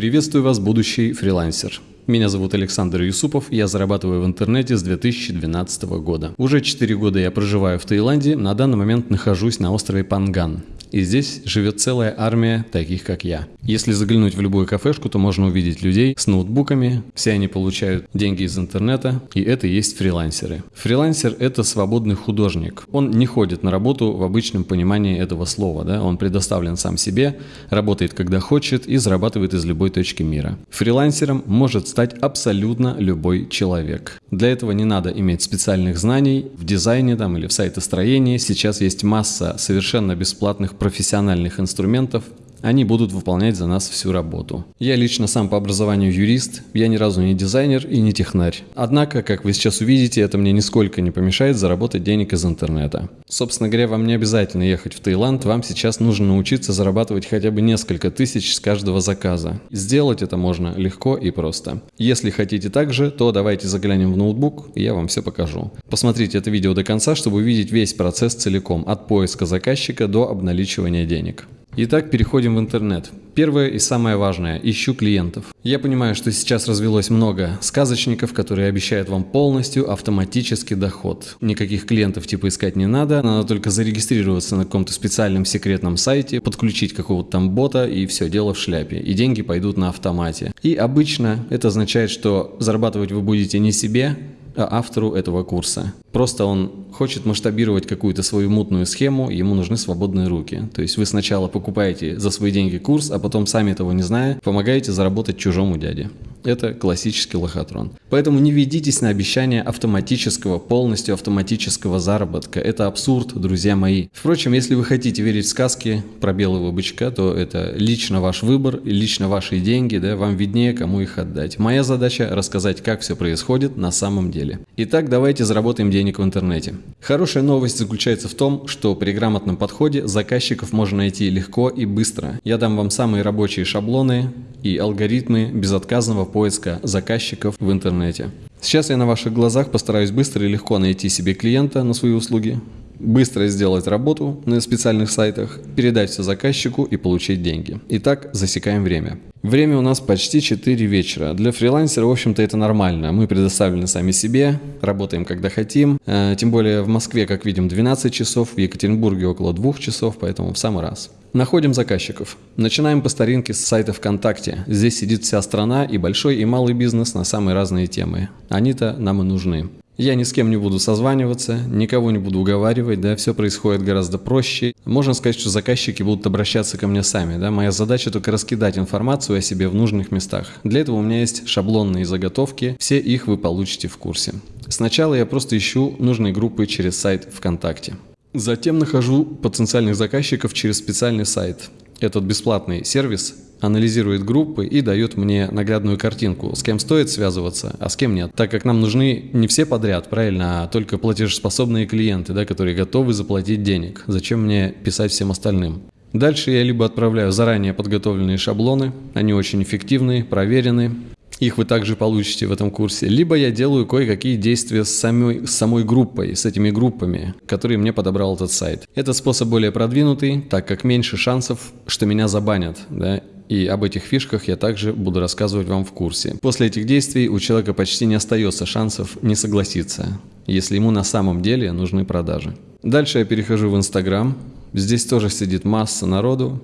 Приветствую вас, будущий фрилансер. Меня зовут Александр Юсупов, я зарабатываю в интернете с 2012 года. Уже 4 года я проживаю в Таиланде, на данный момент нахожусь на острове Панган. И здесь живет целая армия таких, как я. Если заглянуть в любую кафешку, то можно увидеть людей с ноутбуками, все они получают деньги из интернета, и это и есть фрилансеры. Фрилансер – это свободный художник. Он не ходит на работу в обычном понимании этого слова, да? он предоставлен сам себе, работает когда хочет и зарабатывает из любой точки мира. Фрилансером может стать абсолютно любой человек. Для этого не надо иметь специальных знаний в дизайне там, или в сайтостроении. Сейчас есть масса совершенно бесплатных профессиональных инструментов, они будут выполнять за нас всю работу. Я лично сам по образованию юрист, я ни разу не дизайнер и не технарь. Однако, как вы сейчас увидите, это мне нисколько не помешает заработать денег из интернета. Собственно говоря, вам не обязательно ехать в Таиланд, вам сейчас нужно научиться зарабатывать хотя бы несколько тысяч с каждого заказа. Сделать это можно легко и просто. Если хотите так же, то давайте заглянем в ноутбук, и я вам все покажу. Посмотрите это видео до конца, чтобы увидеть весь процесс целиком, от поиска заказчика до обналичивания денег. Итак, переходим в интернет. Первое и самое важное – ищу клиентов. Я понимаю, что сейчас развелось много сказочников, которые обещают вам полностью автоматический доход. Никаких клиентов типа искать не надо, надо только зарегистрироваться на каком-то специальном секретном сайте, подключить какого-то там бота и все, дело в шляпе. И деньги пойдут на автомате. И обычно это означает, что зарабатывать вы будете не себе, автору этого курса. Просто он хочет масштабировать какую-то свою мутную схему, ему нужны свободные руки. То есть вы сначала покупаете за свои деньги курс, а потом сами этого не зная, помогаете заработать чужому дяде. Это классический лохотрон. Поэтому не ведитесь на обещание автоматического, полностью автоматического заработка. Это абсурд, друзья мои. Впрочем, если вы хотите верить в сказки про белого бычка, то это лично ваш выбор, лично ваши деньги, да, вам виднее, кому их отдать. Моя задача рассказать, как все происходит на самом деле. Итак, давайте заработаем денег в интернете. Хорошая новость заключается в том, что при грамотном подходе заказчиков можно найти легко и быстро. Я дам вам самые рабочие шаблоны и алгоритмы безотказного поиска заказчиков в интернете. Сейчас я на ваших глазах постараюсь быстро и легко найти себе клиента на свои услуги, быстро сделать работу на специальных сайтах, передать все заказчику и получить деньги. Итак, засекаем время. Время у нас почти 4 вечера. Для фрилансера, в общем-то, это нормально. Мы предоставлены сами себе, работаем когда хотим. Э, тем более в Москве, как видим, 12 часов, в Екатеринбурге около 2 часов, поэтому в самый раз. Находим заказчиков. Начинаем по старинке с сайта ВКонтакте. Здесь сидит вся страна и большой и малый бизнес на самые разные темы. Они-то нам и нужны. Я ни с кем не буду созваниваться, никого не буду уговаривать, да, все происходит гораздо проще. Можно сказать, что заказчики будут обращаться ко мне сами, да, моя задача только раскидать информацию о себе в нужных местах. Для этого у меня есть шаблонные заготовки, все их вы получите в курсе. Сначала я просто ищу нужные группы через сайт ВКонтакте. Затем нахожу потенциальных заказчиков через специальный сайт. Этот бесплатный сервис анализирует группы и дает мне наглядную картинку, с кем стоит связываться, а с кем нет. Так как нам нужны не все подряд, правильно, а только платежеспособные клиенты, да, которые готовы заплатить денег. Зачем мне писать всем остальным? Дальше я либо отправляю заранее подготовленные шаблоны, они очень эффективны, проверены, их вы также получите в этом курсе. Либо я делаю кое-какие действия с самой, с самой группой, с этими группами, которые мне подобрал этот сайт. Этот способ более продвинутый, так как меньше шансов, что меня забанят. Да? И об этих фишках я также буду рассказывать вам в курсе. После этих действий у человека почти не остается шансов не согласиться, если ему на самом деле нужны продажи. Дальше я перехожу в Инстаграм. Здесь тоже сидит масса народу.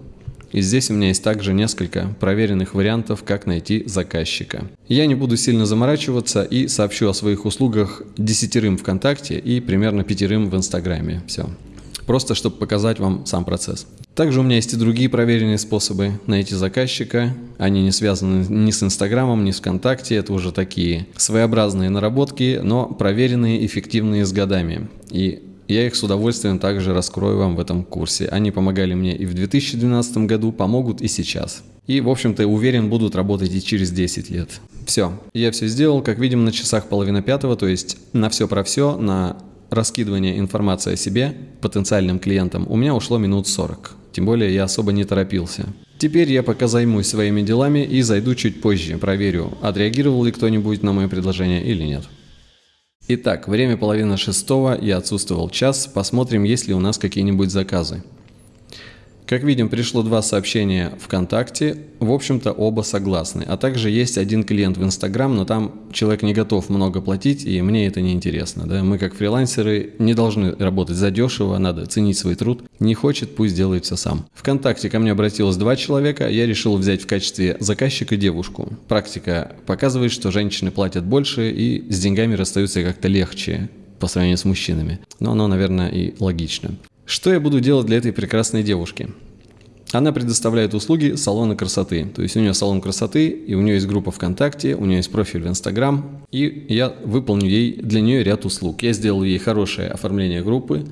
И здесь у меня есть также несколько проверенных вариантов, как найти заказчика. Я не буду сильно заморачиваться и сообщу о своих услугах десятерым ВКонтакте и примерно пятерым в Инстаграме. Все. Просто чтобы показать вам сам процесс. Также у меня есть и другие проверенные способы найти заказчика. Они не связаны ни с Инстаграмом, ни с ВКонтакте. Это уже такие своеобразные наработки, но проверенные, эффективные с годами. И я их с удовольствием также раскрою вам в этом курсе. Они помогали мне и в 2012 году, помогут и сейчас. И, в общем-то, уверен, будут работать и через 10 лет. Все, я все сделал, как видим, на часах половина пятого, то есть на все про все, на раскидывание информации о себе потенциальным клиентам у меня ушло минут 40. Тем более я особо не торопился. Теперь я пока займусь своими делами и зайду чуть позже, проверю, отреагировал ли кто-нибудь на мое предложение или нет. Итак, время половина шестого, я отсутствовал час, посмотрим, есть ли у нас какие-нибудь заказы. Как видим, пришло два сообщения ВКонтакте, в общем-то оба согласны. А также есть один клиент в Инстаграм, но там человек не готов много платить, и мне это не интересно. Да? Мы как фрилансеры не должны работать задешево, надо ценить свой труд. Не хочет, пусть делает все сам. ВКонтакте ко мне обратилось два человека, я решил взять в качестве заказчика девушку. Практика показывает, что женщины платят больше и с деньгами расстаются как-то легче по сравнению с мужчинами. Но оно, наверное, и логично. Что я буду делать для этой прекрасной девушки? Она предоставляет услуги салона красоты. То есть у нее салон красоты, и у нее есть группа ВКонтакте, у нее есть профиль в Инстаграм, и я выполню ей для нее ряд услуг. Я сделаю ей хорошее оформление группы,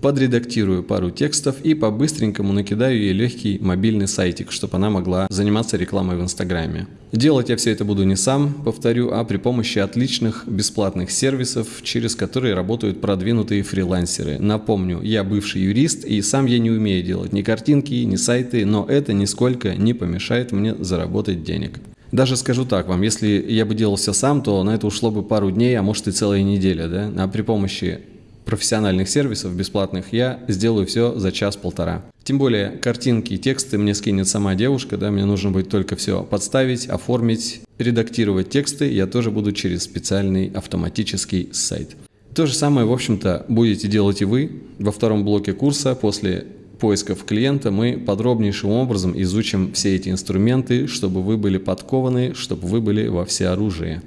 подредактирую пару текстов и по-быстренькому накидаю ей легкий мобильный сайтик, чтобы она могла заниматься рекламой в Инстаграме. Делать я все это буду не сам, повторю, а при помощи отличных бесплатных сервисов, через которые работают продвинутые фрилансеры. Напомню, я бывший юрист и сам я не умею делать ни картинки, ни сайты, но это нисколько не помешает мне заработать денег. Даже скажу так вам, если я бы делал все сам, то на это ушло бы пару дней, а может и целая неделя, да? А при помощи профессиональных сервисов бесплатных, я сделаю все за час-полтора. Тем более картинки и тексты мне скинет сама девушка, да, мне нужно будет только все подставить, оформить, редактировать тексты, я тоже буду через специальный автоматический сайт. То же самое, в общем-то, будете делать и вы. Во втором блоке курса после поисков клиента мы подробнейшим образом изучим все эти инструменты, чтобы вы были подкованы, чтобы вы были во всеоружии,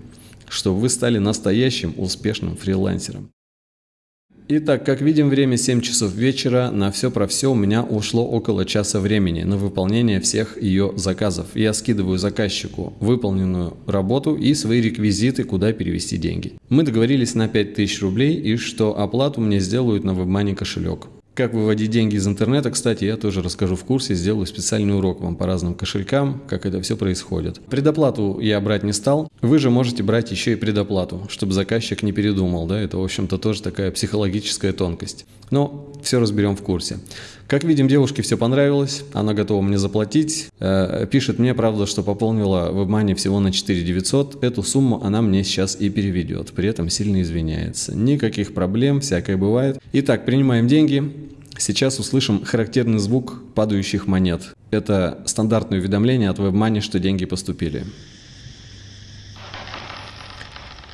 чтобы вы стали настоящим успешным фрилансером. Итак, как видим, время 7 часов вечера. На все про все у меня ушло около часа времени на выполнение всех ее заказов. Я скидываю заказчику выполненную работу и свои реквизиты, куда перевести деньги. Мы договорились на 5000 рублей и что оплату мне сделают на WebMoney кошелек. Как выводить деньги из интернета, кстати, я тоже расскажу в курсе, сделаю специальный урок вам по разным кошелькам, как это все происходит. Предоплату я брать не стал, вы же можете брать еще и предоплату, чтобы заказчик не передумал, да, это, в общем-то, тоже такая психологическая тонкость. Но все разберем в курсе. Как видим, девушке все понравилось, она готова мне заплатить. Э, пишет мне, правда, что пополнила в WebMoney всего на 4 900. Эту сумму она мне сейчас и переведет, при этом сильно извиняется. Никаких проблем, всякое бывает. Итак, принимаем деньги. Сейчас услышим характерный звук падающих монет. Это стандартное уведомление от WebMoney, что деньги поступили.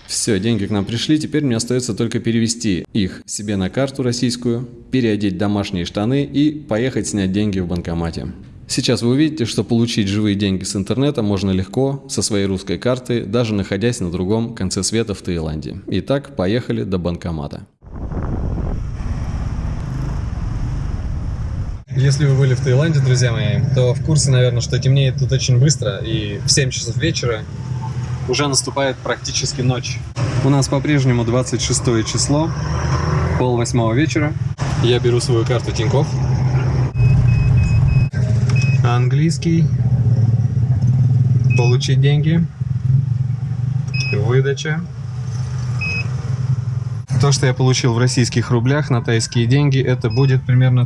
Все, деньги к нам пришли, теперь мне остается только перевести их себе на карту российскую, переодеть домашние штаны и поехать снять деньги в банкомате. Сейчас вы увидите, что получить живые деньги с интернета можно легко со своей русской карты, даже находясь на другом конце света в Таиланде. Итак, поехали до банкомата. Если вы были в Таиланде, друзья мои, то в курсе, наверное, что темнеет тут очень быстро, и в 7 часов вечера уже наступает практически ночь. У нас по-прежнему 26 число, пол восьмого вечера. Я беру свою карту Тинькофф. Английский. Получить деньги. Выдача. То, что я получил в российских рублях на тайские деньги, это будет примерно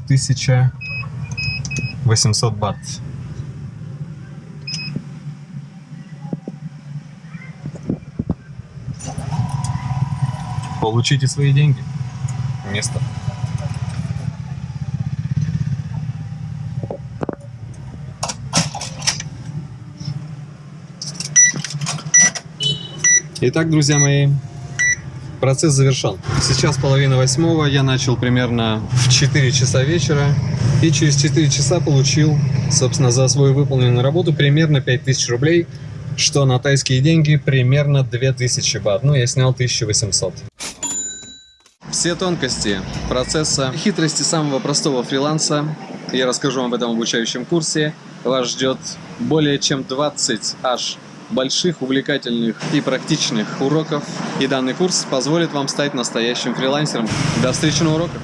1800 бат. Получите свои деньги. Место. Итак, друзья мои, процесс завершен. Сейчас половина восьмого, я начал примерно в 4 часа вечера. И через 4 часа получил, собственно, за свою выполненную работу примерно 5000 рублей, что на тайские деньги примерно 2000 бат. Ну, я снял 1800. Все тонкости процесса, хитрости самого простого фриланса я расскажу вам в этом обучающем курсе. Вас ждет более чем 20 аж больших, увлекательных и практичных уроков. И данный курс позволит вам стать настоящим фрилансером. До встречи на уроках!